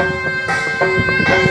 Música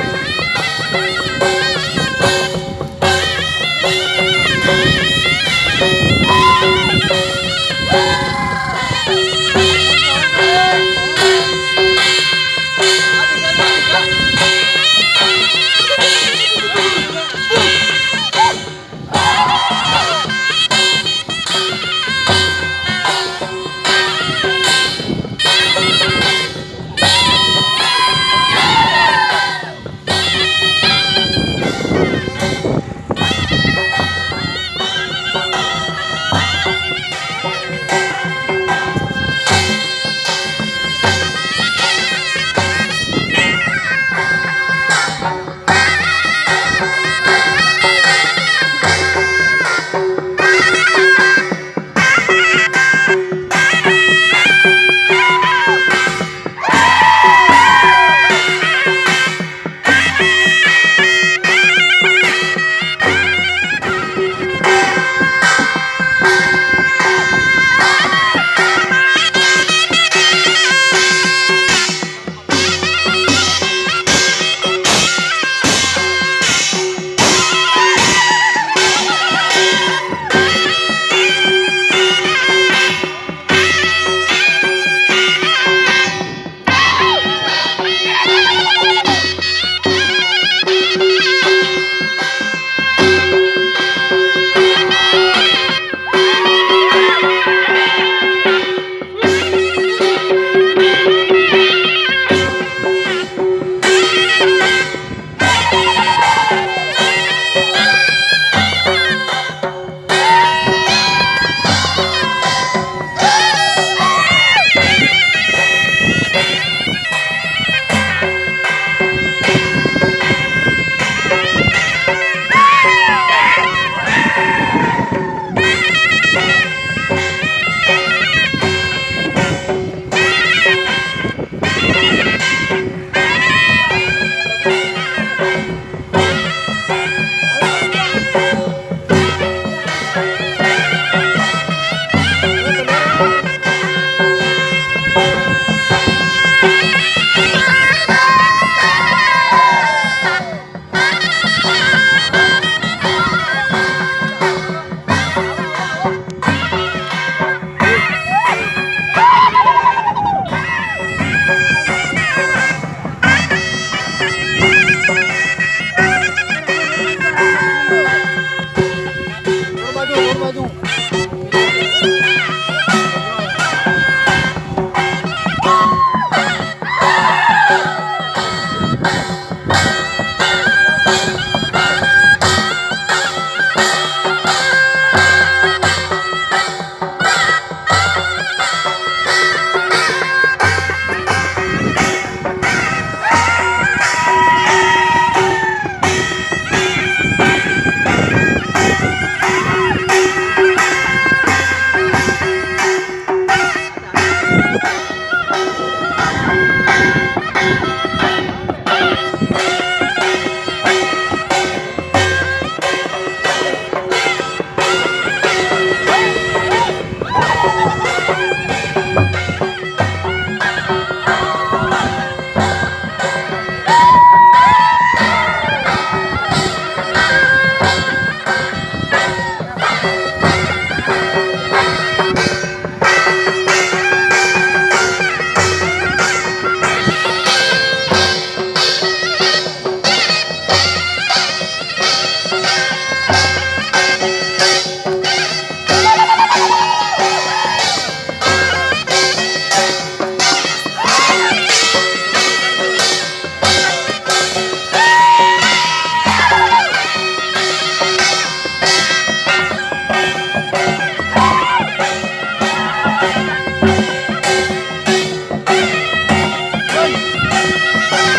Bye.